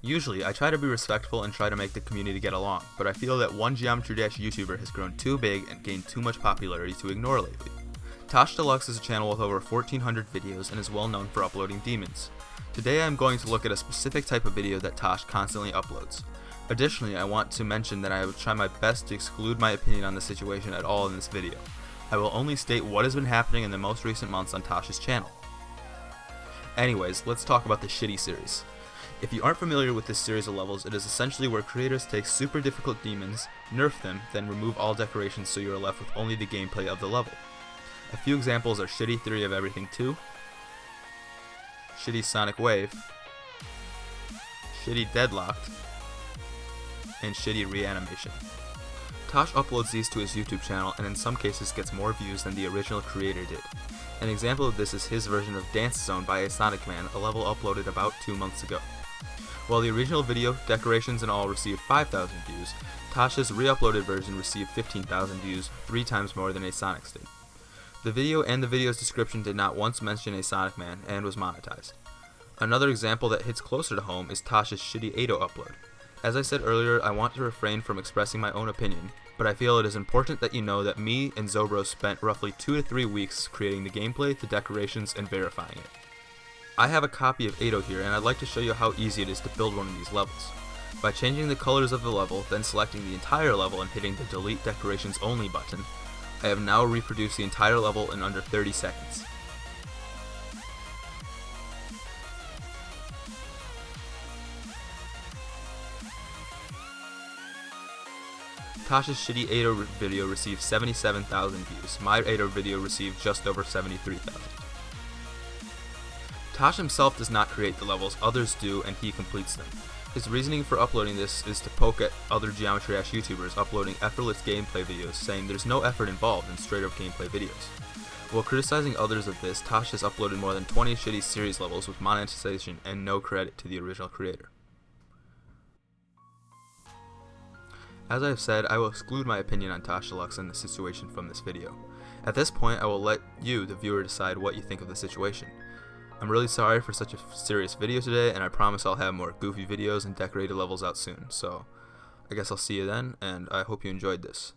Usually, I try to be respectful and try to make the community get along, but I feel that one Geometry Dash YouTuber has grown too big and gained too much popularity to ignore lately. Tosh Deluxe is a channel with over 1400 videos and is well known for uploading demons. Today I am going to look at a specific type of video that Tosh constantly uploads. Additionally, I want to mention that I will try my best to exclude my opinion on the situation at all in this video. I will only state what has been happening in the most recent months on Tosh's channel. Anyways, let's talk about the Shitty series. If you aren't familiar with this series of levels, it is essentially where creators take super difficult demons, nerf them, then remove all decorations so you are left with only the gameplay of the level. A few examples are Shitty Theory of Everything 2, Shitty Sonic Wave, Shitty Deadlocked, and Shitty Reanimation. Tosh uploads these to his YouTube channel and in some cases gets more views than the original creator did. An example of this is his version of Dance Zone by a Sonic Man, a level uploaded about 2 months ago. While the original video, decorations and all received 5,000 views, Tosh's re-uploaded version received 15,000 views, 3 times more than a Sonic's did. The video and the video's description did not once mention a Sonic Man and was monetized. Another example that hits closer to home is Tosh's shitty Ado oh upload. As I said earlier, I want to refrain from expressing my own opinion, but I feel it is important that you know that me and Zobro spent roughly 2 to 3 weeks creating the gameplay, the decorations, and verifying it. I have a copy of Ado here and I'd like to show you how easy it is to build one of these levels. By changing the colors of the level, then selecting the entire level and hitting the delete decorations only button, I have now reproduced the entire level in under 30 seconds. Tosh's shitty Ado video received 77,000 views. My Ado video received just over 73,000. Tosh himself does not create the levels, others do, and he completes them. His reasoning for uploading this is to poke at other Geometry Dash YouTubers uploading effortless gameplay videos, saying there's no effort involved in straight up gameplay videos. While criticizing others of this, Tosh has uploaded more than 20 shitty series levels with monetization and no credit to the original creator. As I have said, I will exclude my opinion on Tosh Deluxe and the situation from this video. At this point, I will let you, the viewer, decide what you think of the situation. I'm really sorry for such a serious video today, and I promise I'll have more goofy videos and decorated levels out soon, so I guess I'll see you then, and I hope you enjoyed this.